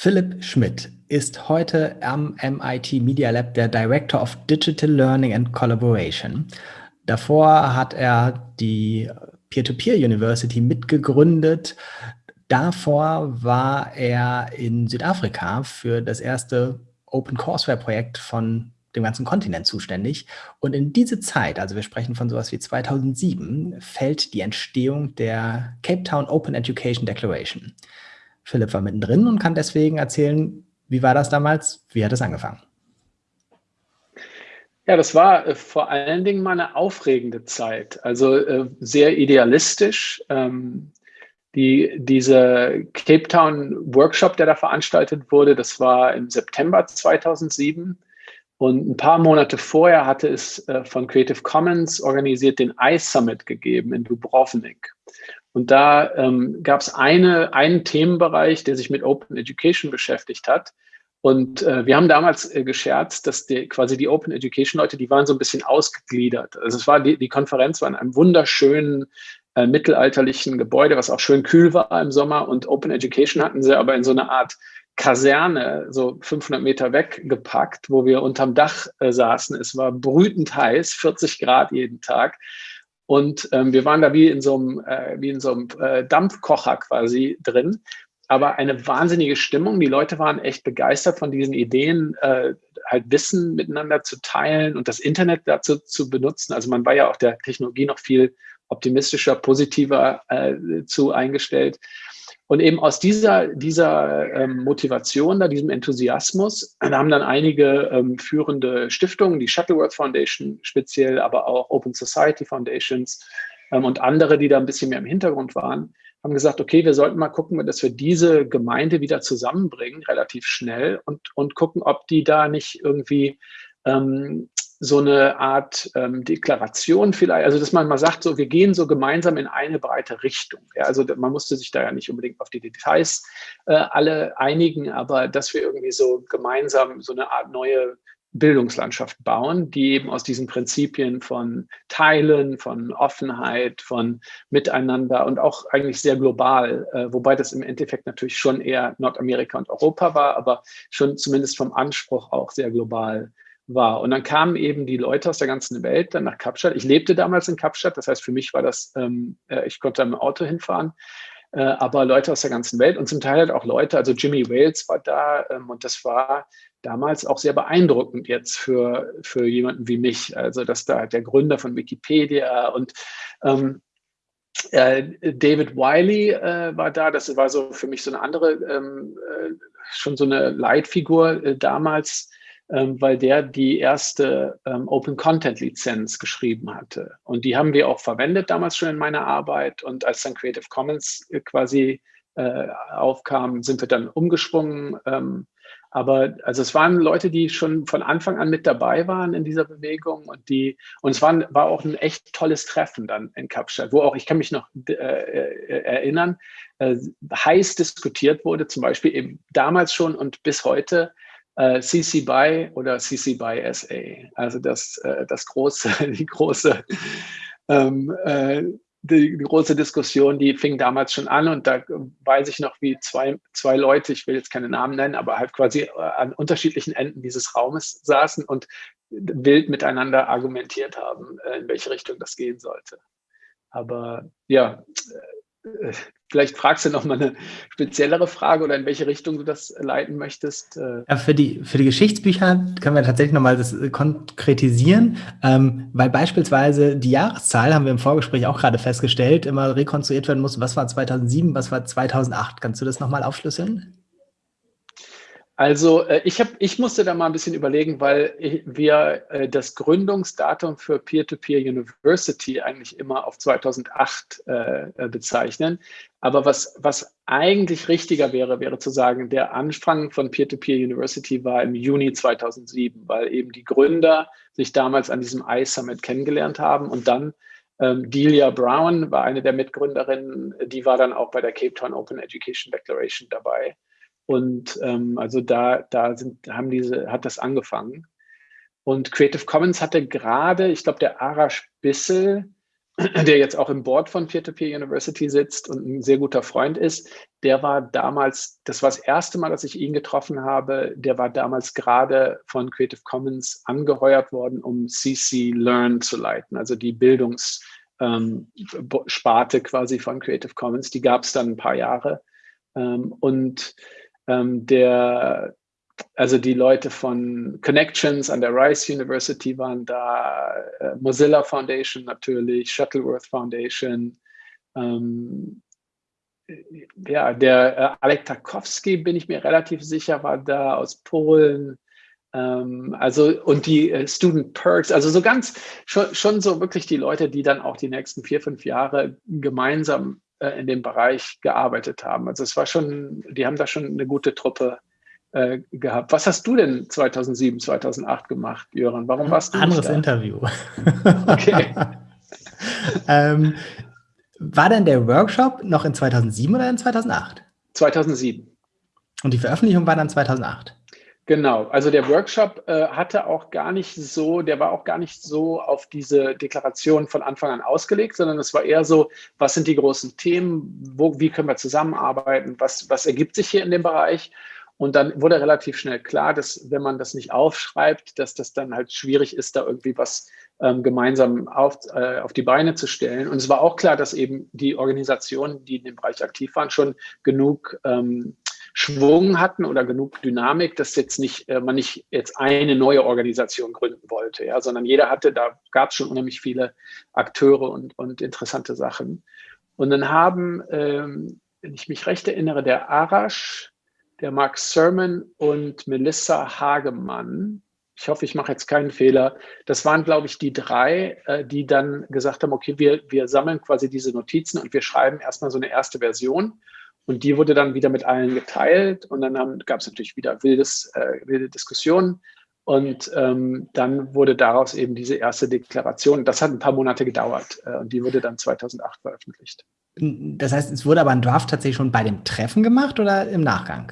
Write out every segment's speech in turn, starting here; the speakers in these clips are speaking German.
Philipp Schmidt ist heute am MIT Media Lab der Director of Digital Learning and Collaboration. Davor hat er die Peer-to-Peer -Peer University mitgegründet. Davor war er in Südafrika für das erste Open Courseware Projekt von dem ganzen Kontinent zuständig. Und in diese Zeit, also wir sprechen von sowas wie 2007, fällt die Entstehung der Cape Town Open Education Declaration. Philipp war mittendrin und kann deswegen erzählen, wie war das damals, wie hat es angefangen? Ja, das war äh, vor allen Dingen mal eine aufregende Zeit, also äh, sehr idealistisch. Ähm, die, diese Cape Town Workshop, der da veranstaltet wurde, das war im September 2007. Und ein paar Monate vorher hatte es äh, von Creative Commons organisiert den iSummit gegeben in Dubrovnik. Und da ähm, gab es eine, einen Themenbereich, der sich mit Open Education beschäftigt hat. Und äh, wir haben damals äh, gescherzt, dass die, quasi die Open Education Leute, die waren so ein bisschen ausgegliedert. Also es war die, die Konferenz war in einem wunderschönen äh, mittelalterlichen Gebäude, was auch schön kühl war im Sommer. Und Open Education hatten sie aber in so einer Art Kaserne, so 500 Meter weggepackt, wo wir unterm Dach äh, saßen. Es war brütend heiß, 40 Grad jeden Tag. Und ähm, wir waren da wie in so einem, äh, wie in so einem äh, Dampfkocher quasi drin. Aber eine wahnsinnige Stimmung. Die Leute waren echt begeistert von diesen Ideen, äh, halt Wissen miteinander zu teilen und das Internet dazu zu benutzen. Also man war ja auch der Technologie noch viel optimistischer, positiver äh, zu eingestellt. Und eben aus dieser, dieser ähm, Motivation, da, diesem Enthusiasmus, da haben dann einige ähm, führende Stiftungen, die Shuttleworth Foundation speziell, aber auch Open Society Foundations ähm, und andere, die da ein bisschen mehr im Hintergrund waren, haben gesagt, okay, wir sollten mal gucken, dass wir diese Gemeinde wieder zusammenbringen, relativ schnell und, und gucken, ob die da nicht irgendwie ähm, so eine Art ähm, Deklaration vielleicht, also dass man mal sagt, so wir gehen so gemeinsam in eine breite Richtung. Ja, also man musste sich da ja nicht unbedingt auf die Details äh, alle einigen, aber dass wir irgendwie so gemeinsam so eine Art neue Bildungslandschaft bauen, die eben aus diesen Prinzipien von Teilen, von Offenheit, von Miteinander und auch eigentlich sehr global, äh, wobei das im Endeffekt natürlich schon eher Nordamerika und Europa war, aber schon zumindest vom Anspruch auch sehr global war. Und dann kamen eben die Leute aus der ganzen Welt dann nach Kapstadt. Ich lebte damals in Kapstadt, das heißt für mich war das, ähm, äh, ich konnte im Auto hinfahren, äh, aber Leute aus der ganzen Welt und zum Teil halt auch Leute, also Jimmy Wales war da ähm, und das war damals auch sehr beeindruckend jetzt für, für jemanden wie mich. Also dass da der Gründer von Wikipedia und ähm, äh, David Wiley äh, war da, das war so für mich so eine andere, ähm, äh, schon so eine Leitfigur äh, damals ähm, weil der die erste ähm, Open Content Lizenz geschrieben hatte. Und die haben wir auch verwendet damals schon in meiner Arbeit. Und als dann Creative Commons äh, quasi äh, aufkam, sind wir dann umgesprungen. Ähm, aber also es waren Leute, die schon von Anfang an mit dabei waren in dieser Bewegung und die und es waren, war auch ein echt tolles Treffen dann in Kapstadt, wo auch ich kann mich noch äh, äh erinnern, äh, heiß diskutiert wurde, zum Beispiel eben damals schon und bis heute äh, CC BY oder CC BY SA. Also das, äh, das große, die große, ähm, äh, die, die, große Diskussion, die fing damals schon an und da weiß ich noch, wie zwei, zwei Leute, ich will jetzt keine Namen nennen, aber halt quasi äh, an unterschiedlichen Enden dieses Raumes saßen und wild miteinander argumentiert haben, äh, in welche Richtung das gehen sollte. Aber ja, vielleicht fragst du noch mal eine speziellere Frage oder in welche Richtung du das leiten möchtest. Äh. Ja, für, die, für die Geschichtsbücher können wir tatsächlich noch mal das äh, konkretisieren, ähm, weil beispielsweise die Jahreszahl, haben wir im Vorgespräch auch gerade festgestellt, immer rekonstruiert werden muss, was war 2007, was war 2008. Kannst du das noch mal aufschlüsseln? Also äh, ich, hab, ich musste da mal ein bisschen überlegen, weil wir äh, das Gründungsdatum für Peer-to-Peer -Peer University eigentlich immer auf 2008 äh, bezeichnen. Aber was, was eigentlich richtiger wäre, wäre zu sagen, der Anfang von Peer-to-Peer -Peer University war im Juni 2007, weil eben die Gründer sich damals an diesem iSummit kennengelernt haben und dann ähm, Delia Brown war eine der Mitgründerinnen, die war dann auch bei der Cape Town Open Education Declaration dabei. Und ähm, also da, da sind, haben diese, hat das angefangen. Und Creative Commons hatte gerade, ich glaube, der Arash Bissel der jetzt auch im Board von Peer-to-Peer -Peer University sitzt und ein sehr guter Freund ist, der war damals, das war das erste Mal, dass ich ihn getroffen habe, der war damals gerade von Creative Commons angeheuert worden, um CC Learn zu leiten, also die Bildungssparte ähm, quasi von Creative Commons. Die gab es dann ein paar Jahre. Ähm, und ähm, der, also die Leute von Connections an der Rice University waren da, äh, Mozilla Foundation natürlich, Shuttleworth Foundation, ähm, ja, der äh, Alek Tarkowski, bin ich mir relativ sicher, war da aus Polen. Ähm, also, und die äh, Student Perks, also so ganz, schon, schon so wirklich die Leute, die dann auch die nächsten vier, fünf Jahre gemeinsam in dem Bereich gearbeitet haben. Also es war schon, die haben da schon eine gute Truppe äh, gehabt. Was hast du denn 2007, 2008 gemacht, Jöran? Warum warst du Anderes Interview. Okay. ähm, war denn der Workshop noch in 2007 oder in 2008? 2007. Und die Veröffentlichung war dann 2008? Genau, also der Workshop äh, hatte auch gar nicht so, der war auch gar nicht so auf diese Deklaration von Anfang an ausgelegt, sondern es war eher so, was sind die großen Themen, wo, wie können wir zusammenarbeiten, was, was ergibt sich hier in dem Bereich? Und dann wurde relativ schnell klar, dass wenn man das nicht aufschreibt, dass das dann halt schwierig ist, da irgendwie was ähm, gemeinsam auf, äh, auf die Beine zu stellen. Und es war auch klar, dass eben die Organisationen, die in dem Bereich aktiv waren, schon genug ähm, Schwung hatten oder genug Dynamik, dass jetzt nicht, äh, man nicht jetzt eine neue Organisation gründen wollte, ja, sondern jeder hatte, da gab es schon unheimlich viele Akteure und, und interessante Sachen. Und dann haben, ähm, wenn ich mich recht erinnere, der Arash, der Mark Sermon und Melissa Hagemann. Ich hoffe, ich mache jetzt keinen Fehler. Das waren, glaube ich, die drei, äh, die dann gesagt haben, okay, wir, wir sammeln quasi diese Notizen und wir schreiben erstmal so eine erste Version. Und die wurde dann wieder mit allen geteilt und dann gab es natürlich wieder wildes, äh, wilde Diskussionen. Und ähm, dann wurde daraus eben diese erste Deklaration. Das hat ein paar Monate gedauert äh, und die wurde dann 2008 veröffentlicht. Das heißt, es wurde aber ein Draft tatsächlich schon bei dem Treffen gemacht oder im Nachgang?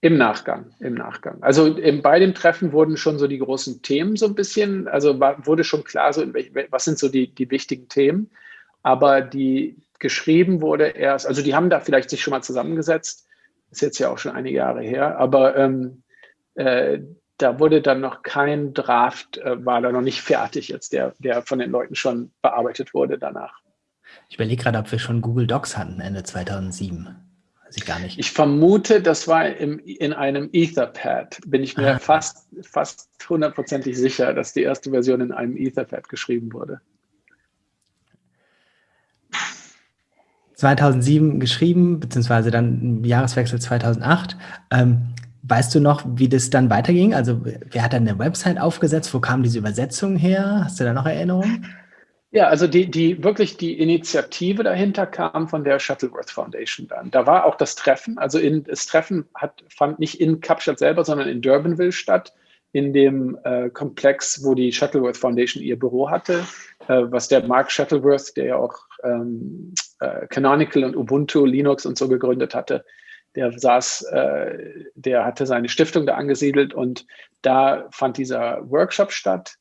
Im Nachgang, im Nachgang. Also im, bei dem Treffen wurden schon so die großen Themen so ein bisschen, also war, wurde schon klar, so welch, was sind so die, die wichtigen Themen. Aber die geschrieben wurde erst, also die haben da vielleicht sich schon mal zusammengesetzt, ist jetzt ja auch schon einige Jahre her, aber ähm, äh, da wurde dann noch kein Draft, äh, war da noch nicht fertig jetzt, der, der von den Leuten schon bearbeitet wurde danach. Ich überlege gerade, ob wir schon Google Docs hatten Ende 2007. Weiß ich gar nicht. Ich vermute, das war im, in einem Etherpad. Bin ich mir ah. fast, fast hundertprozentig sicher, dass die erste Version in einem Etherpad geschrieben wurde. 2007 geschrieben, beziehungsweise dann im Jahreswechsel 2008. Ähm, weißt du noch, wie das dann weiterging? Also wer hat dann eine Website aufgesetzt? Wo kam diese Übersetzung her? Hast du da noch Erinnerungen? Ja, also die, die wirklich die Initiative dahinter kam von der Shuttleworth Foundation dann. Da war auch das Treffen, also in, das Treffen hat, fand nicht in Kapstadt selber, sondern in Durbanville statt, in dem äh, Komplex, wo die Shuttleworth Foundation ihr Büro hatte, äh, was der Mark Shuttleworth, der ja auch ähm, äh, Canonical und Ubuntu, Linux und so gegründet hatte, der saß, äh, der hatte seine Stiftung da angesiedelt und da fand dieser Workshop statt.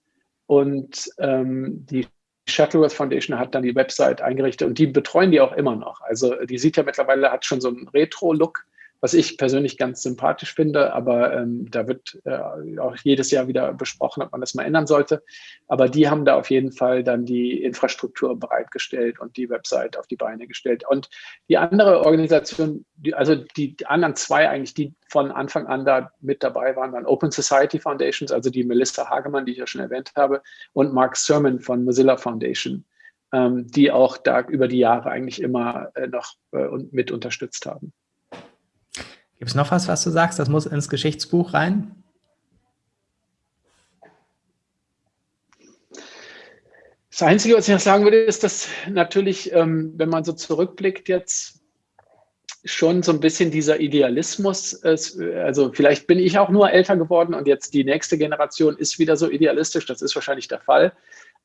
Und ähm, die Shuttleworth Foundation hat dann die Website eingerichtet und die betreuen die auch immer noch. Also die sieht ja mittlerweile, hat schon so einen Retro-Look, was ich persönlich ganz sympathisch finde, aber ähm, da wird äh, auch jedes Jahr wieder besprochen, ob man das mal ändern sollte. Aber die haben da auf jeden Fall dann die Infrastruktur bereitgestellt und die Website auf die Beine gestellt. Und die andere Organisation, die, also die, die anderen zwei eigentlich, die von Anfang an da mit dabei waren, waren Open Society Foundations, also die Melissa Hagemann, die ich ja schon erwähnt habe, und Mark Sermon von Mozilla Foundation, ähm, die auch da über die Jahre eigentlich immer äh, noch äh, mit unterstützt haben. Gibt es noch was, was du sagst, das muss ins Geschichtsbuch rein? Das Einzige, was ich noch sagen würde, ist, dass natürlich, ähm, wenn man so zurückblickt jetzt, schon so ein bisschen dieser Idealismus, ist, also vielleicht bin ich auch nur älter geworden und jetzt die nächste Generation ist wieder so idealistisch, das ist wahrscheinlich der Fall.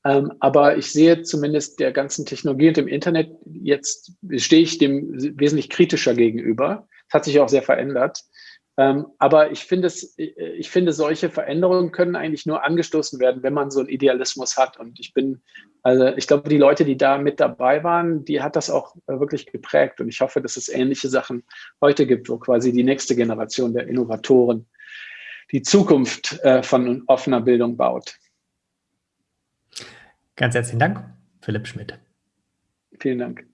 Ähm, aber ich sehe zumindest der ganzen Technologie und dem Internet, jetzt stehe ich dem wesentlich kritischer gegenüber. Das hat sich auch sehr verändert. Ähm, aber ich finde, es, ich finde, solche Veränderungen können eigentlich nur angestoßen werden, wenn man so einen Idealismus hat. Und ich bin, also ich glaube, die Leute, die da mit dabei waren, die hat das auch äh, wirklich geprägt. Und ich hoffe, dass es ähnliche Sachen heute gibt, wo quasi die nächste Generation der Innovatoren die Zukunft äh, von offener Bildung baut. Ganz herzlichen Dank, Philipp Schmidt. Vielen Dank.